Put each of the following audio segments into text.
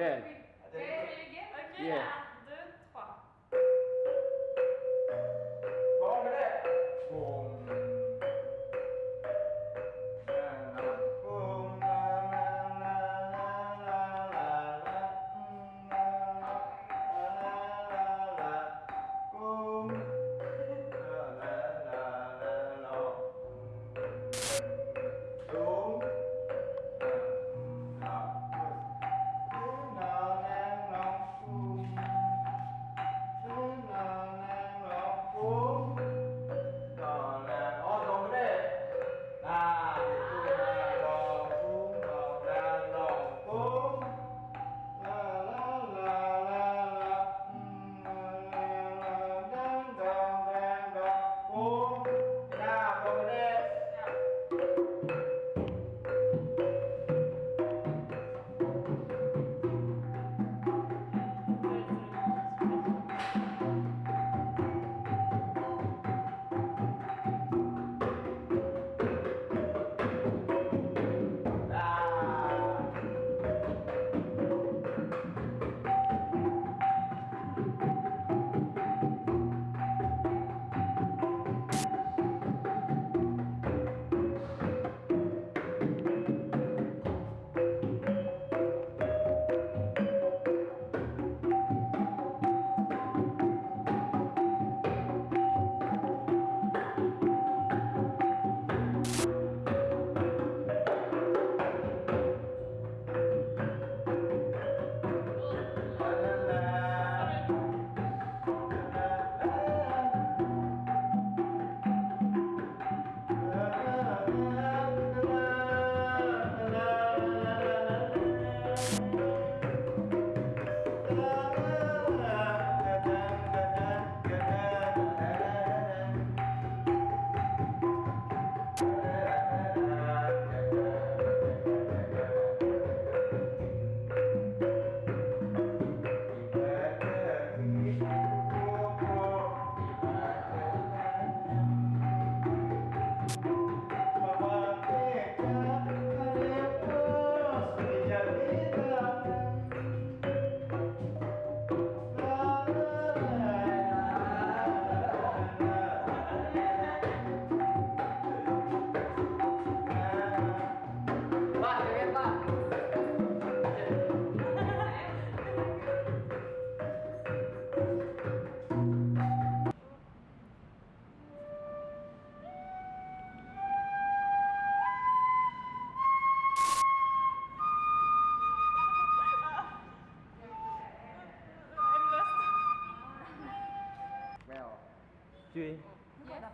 Yeah. Yeah.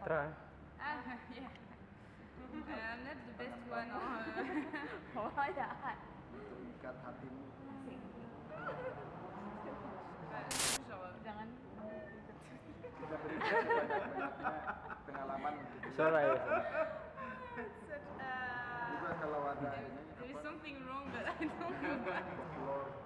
Try. Ah, yeah. um, not the best one. oh jahat terikat hatimu. Jangan. Pengalaman sorry uh, juga ada there is something wrong but I don't know.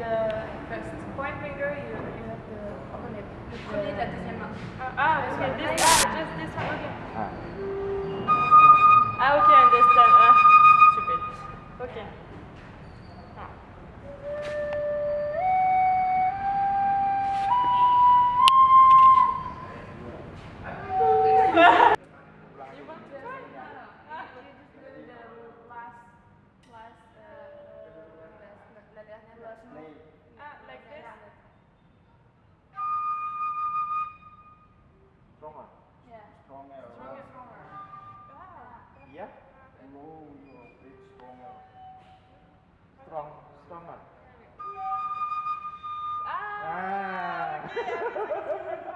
the first point finger, you, you have to open it. Only that is your mouth. Uh, ah, okay, this, ah, just this one, okay. Ah, ah okay, understand. your stronger. Strong, stronger. Ah! ah.